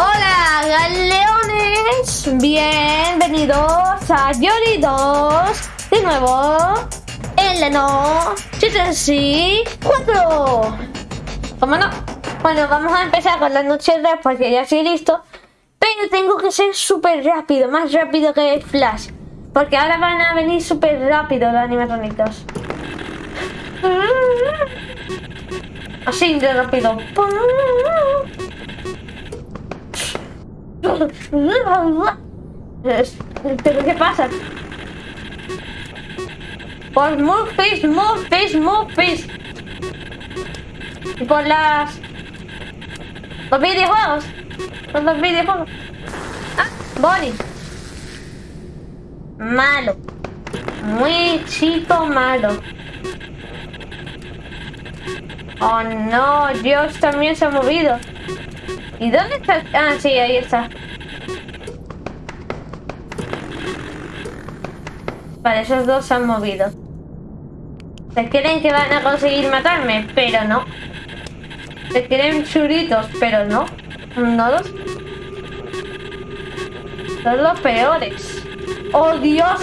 Hola, galeones. Bienvenidos a Yori 2. De nuevo, en la no 4. ¿Cómo no? Bueno, vamos a empezar con la noche de porque ya estoy listo. Pero tengo que ser súper rápido, más rápido que Flash. Porque ahora van a venir súper rápido los animatronitos. Así de rápido. ¿Pero qué pasa? Por move face, move. Y por las... Los videojuegos. Por los videojuegos. Ah, Bonnie. Malo. Muy chico malo. Oh no, Dios también se ha movido. ¿Y dónde está? Ah, sí, ahí está. Vale, esos dos se han movido. Se creen que van a conseguir matarme, pero no. Se creen churitos, pero no. No los... Son los peores. ¡Oh, Dios!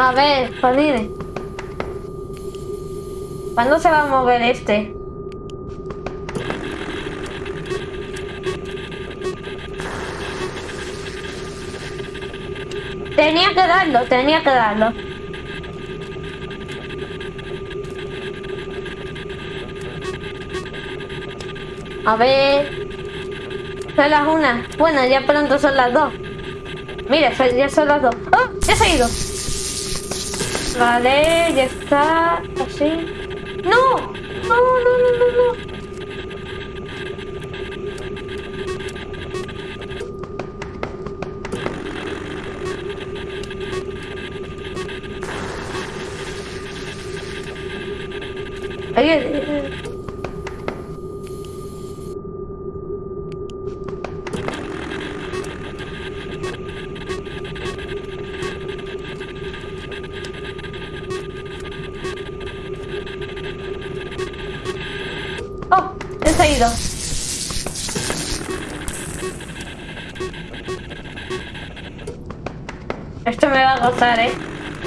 A ver, Panini. ¿Cuándo se va a mover este? Tenía que darlo, tenía que darlo. A ver. Son las una. Bueno, ya pronto son las dos. Mira, ya son las dos. ¡Oh! ¡Ya se ha ido! Vale, ya está. Así. ¡No! ¡No, no, no, no, no!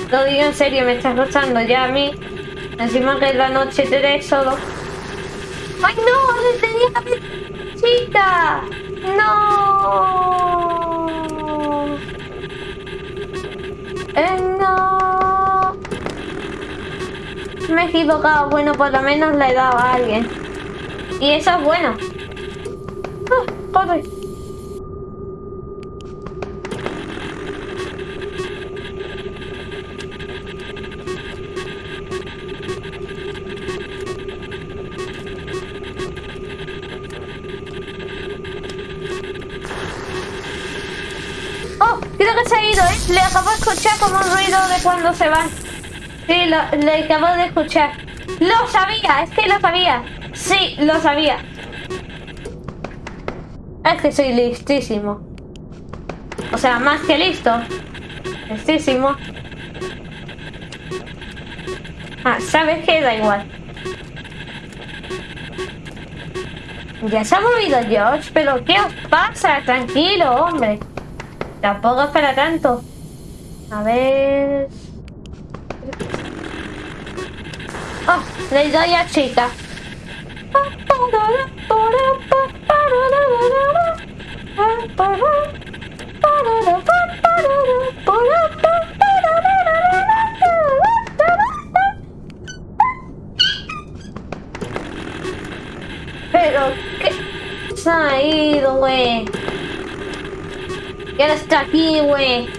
Lo digo en serio, me está gozando ya a mí. Encima que es la noche 3 solo. ¡Ay, no! ¡Tenía la! ¡No! ¡Eh, no! Me he equivocado. Bueno, por lo menos le he dado a alguien. Y eso es bueno. ¡Ah! ¿Eh? Le acabo de escuchar como un ruido de cuando se van. Sí, le acabo de escuchar. ¡Lo sabía! Es que lo sabía. Sí, lo sabía. Es que soy listísimo. O sea, más que listo. Listísimo. Ah, ¿sabes qué? Da igual. Ya se ha movido George, pero ¿qué os pasa? Tranquilo, hombre. Tampoco es para tanto. A ver... ¡Oh! Le doy a chica. Pero, ¿qué? Se ha ido, güey. ¿Quién está aquí, güey?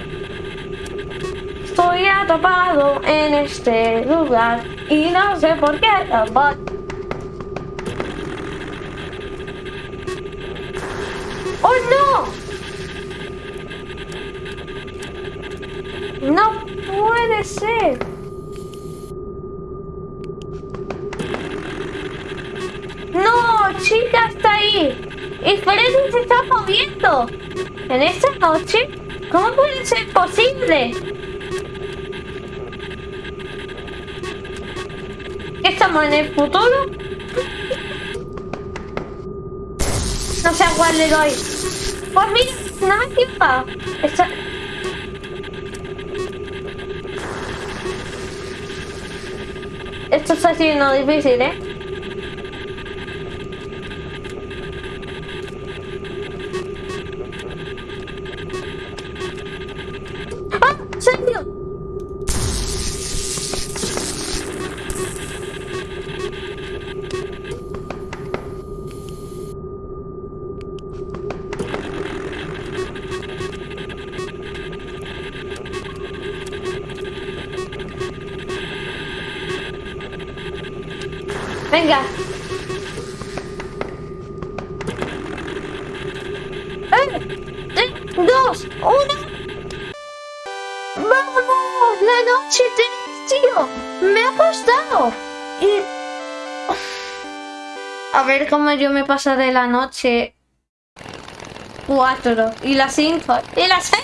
Estoy atrapado en este lugar y no sé por qué. ¡Oh, no! ¡No puede ser! ¡No! ¡Chica está ahí! ¡Y Freddy se está moviendo! ¿En esta noche? ¿Cómo puede ser posible? ¿Estamos en el futuro? No sé a cuál le doy. Pues mira, no me equivoca. Está... Esto está siendo difícil, ¿eh? 真的 ¡Vamos! ¡La noche 3, tío! ¡Me ha costado! Y... A ver cómo yo me pasaré la noche 4 y la 5 y la 6.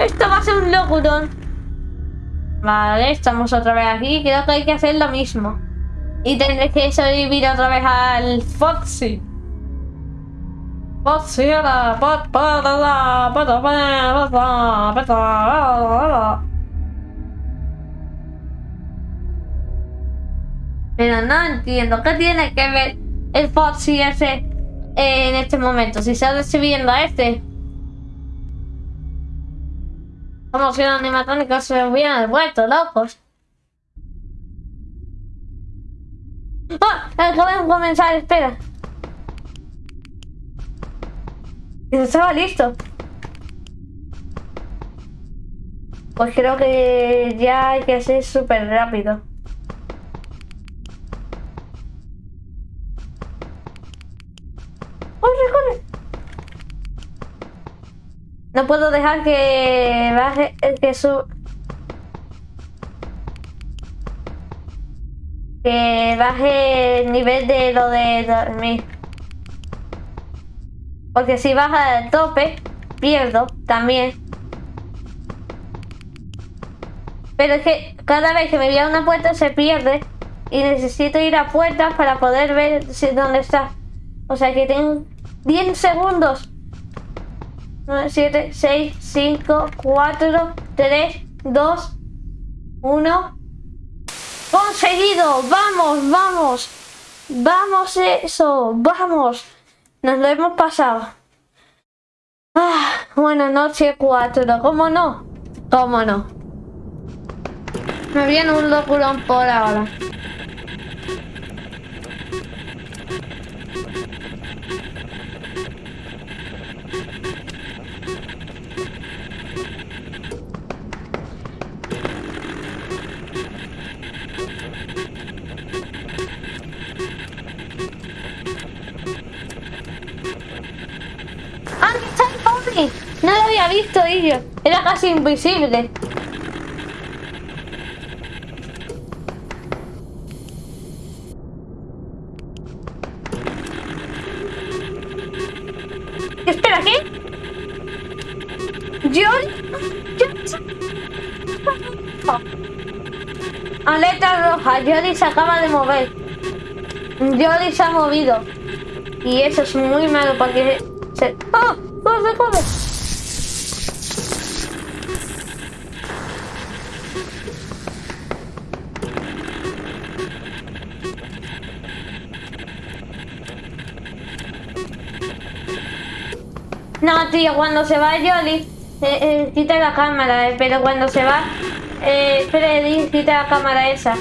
Esto va a ser un locurón. Vale, estamos otra vez aquí. Creo que hay que hacer lo mismo. Y tendré que sobrevivir otra vez al Foxy. Pero no entiendo. ¿Qué tiene que ver el Foxy ese en este momento? Si está recibiendo a este. Como si los animatrónicos se hubieran vuelto locos. ¡Ah! De comenzar, espera. Estaba listo. Pues creo que ya hay que ser súper rápido. ¡Corre, corre! No puedo dejar que baje el que su que baje el nivel de lo de dormir. Porque si baja del tope, pierdo también. Pero es que cada vez que me voy a una puerta se pierde y necesito ir a puertas para poder ver dónde está. O sea que tengo 10 segundos 9, 7, 6, 5, 4, 3, 2, 1. ¡Conseguido! ¡Vamos, vamos! ¡Vamos eso! ¡Vamos! Nos lo hemos pasado. Ah, bueno, noche 4. ¿Cómo no? ¿Cómo no? Me viene un locurón por ahora. Visto, ellos. Era casi invisible. Espera, ¿qué? Yo... Aleta roja, Jolly se acaba de mover. Jolly se ha movido. Y eso es muy malo porque se... ¡Oh! ¡Corre, corre! Tío, cuando se va Jolly, eh, eh, quita la cámara, eh, pero cuando se va eh, Freddy, quita la cámara esa.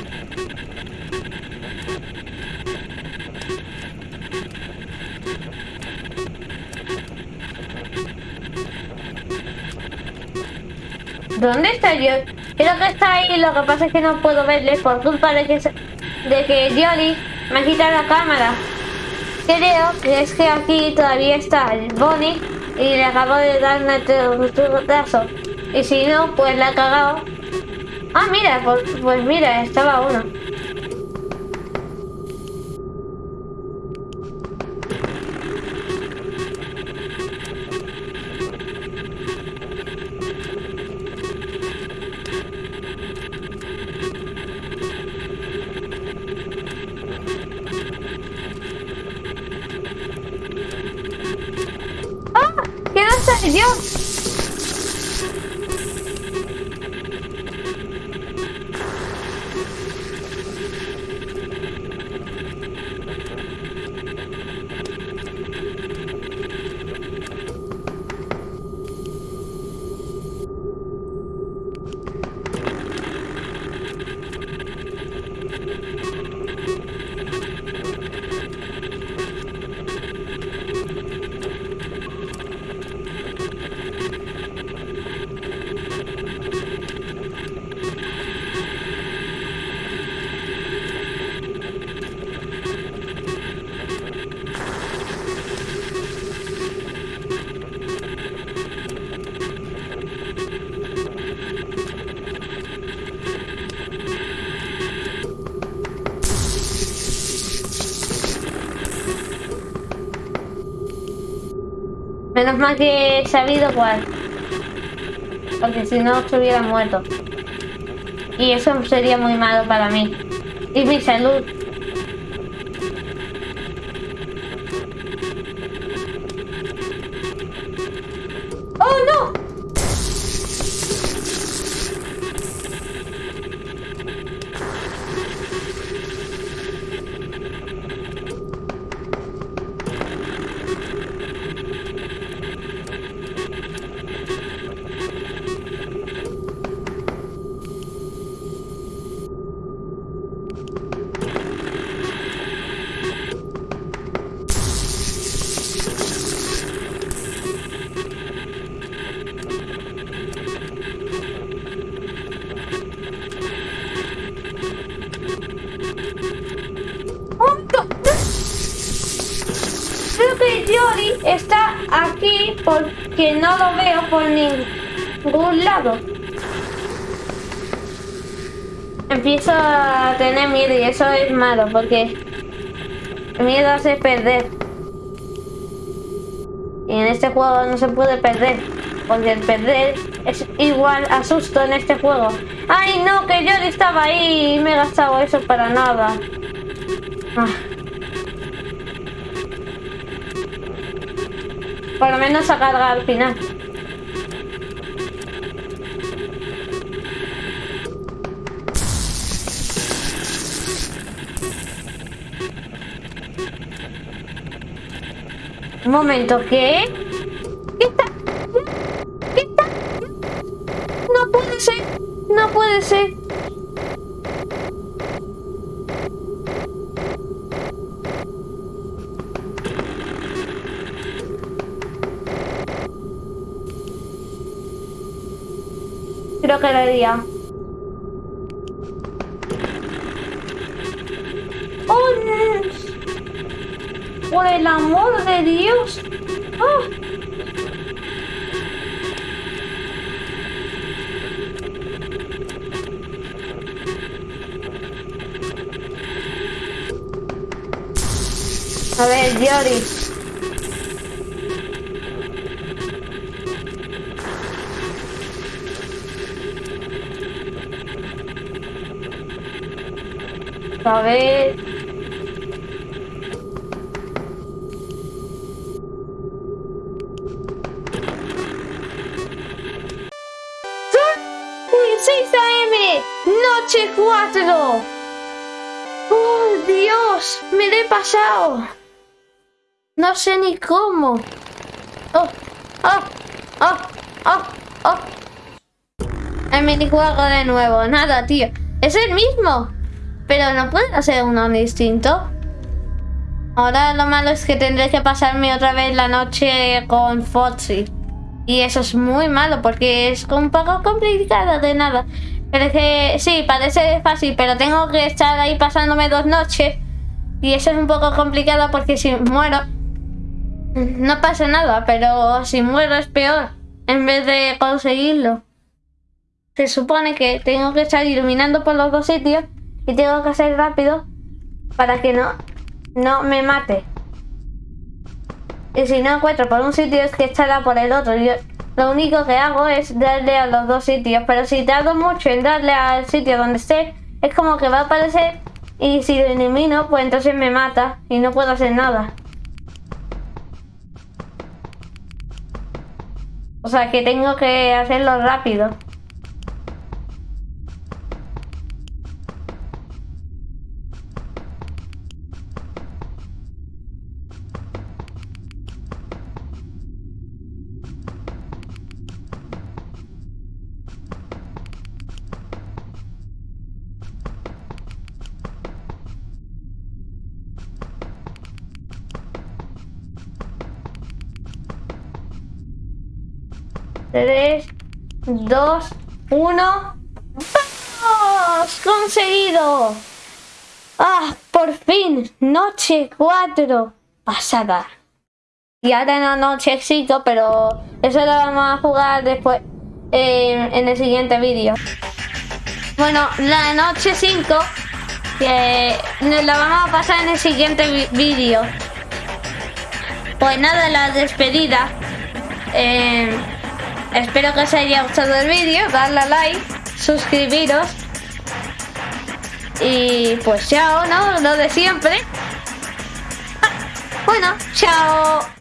¿Dónde está yo? Creo que está ahí, lo que pasa es que no puedo verle por culpa de que, de que Jolly me quita la cámara. creo que es que aquí todavía está el Bonnie y le acabo de dar un brazo. Y si no, pues la ha cagado. Ah, mira, pues, pues mira, estaba uno. Menos mal que he sabido cuál. Porque si no se hubiera muerto. Y eso sería muy malo para mí. Y mi salud. Está aquí porque no lo veo por ningún lado. Empiezo a tener miedo y eso es malo porque miedo hace perder. Y en este juego no se puede perder. Porque el perder es igual a susto en este juego. ¡Ay no! Que yo estaba ahí y me he gastado eso para nada. Ah. Por lo menos a carga al final. Un momento, ¿qué? ¿Qué está? ¿Qué está? No puede ser, no puede ser. Lo día. ¡Oh, ¡Por el amor de Dios! ¡Oh! A ver, Jory. A ver. AM! ¡Noche 4! ¡Oh, Dios! ¡Me he pasado! No sé ni cómo. ¡Oh! ¡Oh! ¡Oh! ¡Oh! ¡Oh! El minijuego de nuevo. Nada, tío. Es el mismo. Pero no puede hacer uno distinto. Ahora lo malo es que tendré que pasarme otra vez la noche con Foxy. Y eso es muy malo porque es un poco complicado de nada. Parece, sí, parece fácil, pero tengo que estar ahí pasándome dos noches Y eso es un poco complicado porque si muero no pasa nada, pero si muero es peor en vez de conseguirlo. Se supone que tengo que estar iluminando por los dos sitios y tengo que ser rápido para que no, no me mate. Y si no encuentro por un sitio es que estará por el otro. Yo, lo único que hago es darle a los dos sitios. Pero si tardo mucho en darle al sitio donde esté, es como que va a aparecer y si lo elimino, pues entonces me mata y no puedo hacer nada. O sea que tengo que hacerlo rápido. Tres, dos, uno. ¡Vamos! ¡Conseguido! ¡Ah! ¡Por fin! Noche 4 pasada. Y ahora en noche 5, pero eso lo vamos a jugar después en el siguiente vídeo. Bueno, la noche 5 que la vamos a pasar en el siguiente vídeo. Pues nada, la despedida. Eh, Espero que os haya gustado el vídeo, darle a like, suscribiros. Y pues chao, ¿no? Lo de siempre. Ah, bueno, chao.